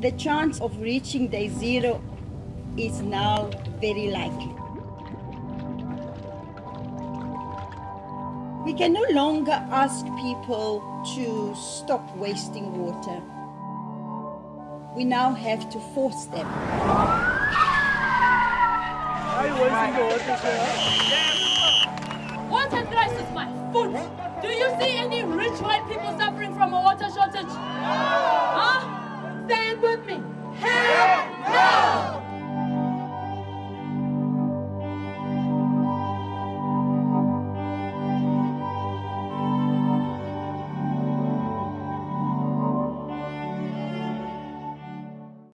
the chance of reaching day zero is now very likely. We can no longer ask people to stop wasting water. We now have to force them. Are you wasting the water, sir? Water crisis, my foot. Do you see any rich white people suffering from a with me. Help